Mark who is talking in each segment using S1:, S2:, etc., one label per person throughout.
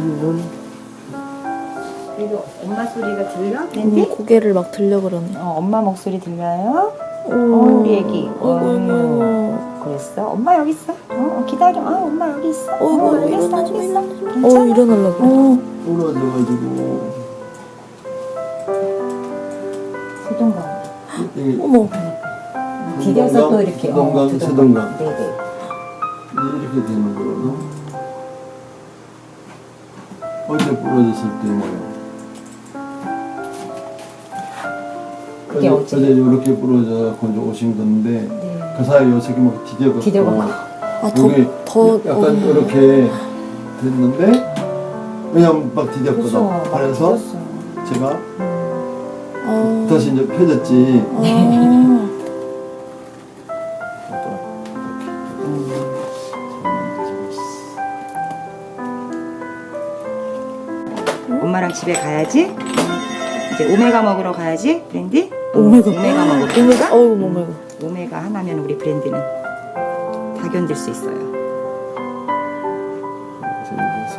S1: 눈.
S2: 그래도 엄마 소리가 들려?
S3: 음,
S2: 밴디?
S3: 고개를 막 들려 그러네.
S2: 어, 엄마 목소리 들려요?
S3: 오,
S2: 어, 우리 애기.
S3: 어이구,
S2: 어, 그랬어? 엄마 여기 있어. 어, 어, 기다려. 아, 엄마 여기 있어.
S3: 어, 마,
S2: 알겠어.
S3: 일어나지 마.
S2: 괜찮아?
S3: 어, 일어나려고 그래.
S1: 부러져가지고.
S2: 수동강.
S1: 이
S3: 어머,
S2: 디뎌서 또 이렇게.
S1: 수동강,
S2: 어,
S1: 수동강.
S2: 네네.
S1: 이렇게 되는 거거든. 어제 부러졌을 때 뭐야?
S2: 그게
S1: 어제,
S2: 어제?
S1: 어제 이렇게 부러져갖고 이제 오신 건데
S2: 네.
S1: 그 사이에 요새게 막 디뎌갖고
S2: 디뎌갖고.
S3: 아, 더,
S1: 여기
S3: 더,
S1: 약간
S3: 어.
S1: 이렇게 됐는데 그냥 막 디뎠거든.
S2: 그래서
S1: 그래서 제가
S3: 어.
S1: 다시 이제 펴졌지.
S3: 어.
S2: 엄마랑 집에 가야지. 이제 오메가 먹으러 가야지, 브랜디.
S3: 오메가.
S2: 오메가 먹으러.
S3: 오메가? 어우, 오메가.
S2: 오메가 하나면 우리 브랜디는 다 견딜 수 있어요.
S1: 서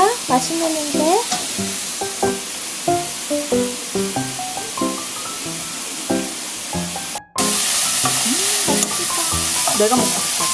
S1: 로 찾으면 되지.
S3: 배고파? 맛있는데?
S2: 내가 먹고 싶어.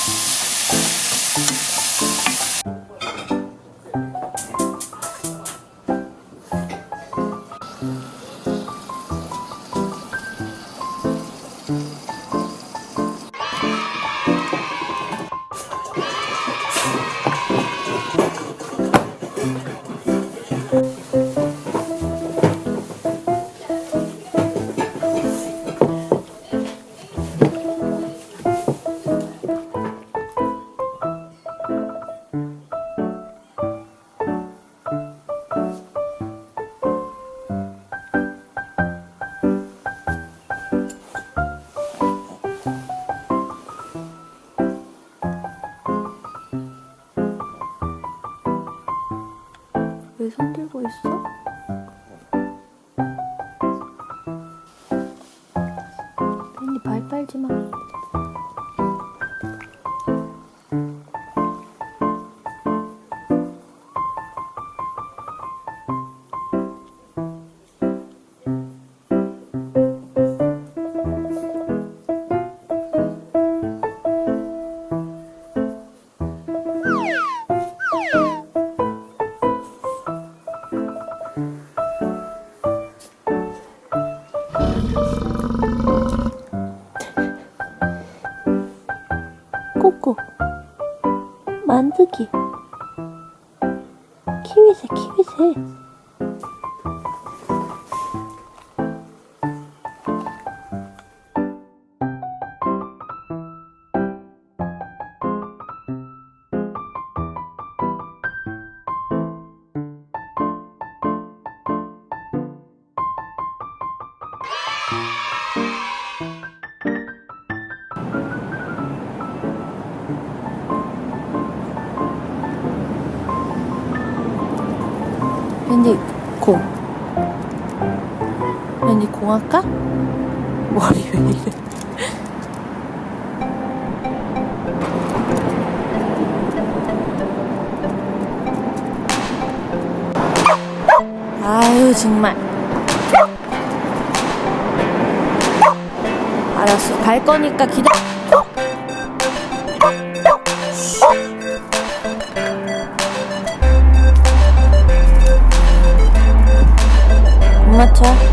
S3: 왜 손 들고 있어? 만두기. 키위새, 키위새. 왠지 공. 왠지 공 할까? 머리 왜 이래? 아유 정말. 알았어 갈 거니까 기다. 못 맞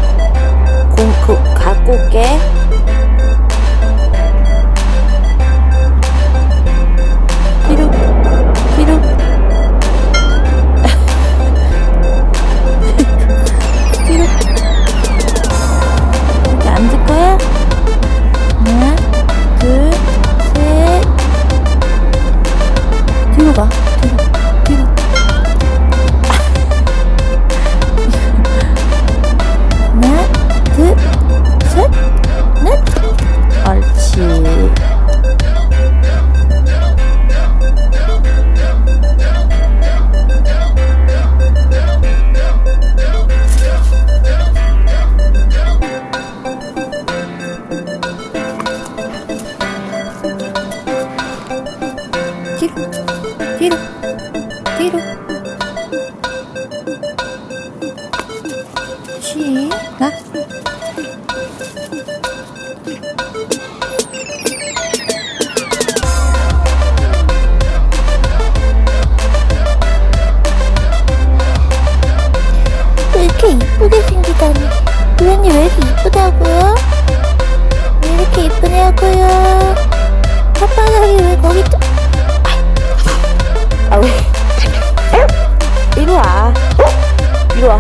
S3: 쉬나 왜 이렇게 이쁘게 생기다니 도현이 왜 이렇게 이쁘다고요? 왜 이렇게 이쁘냐고요? 혓바닥이 왜 거기 또... 아 왜? 이리 와. 이리 와.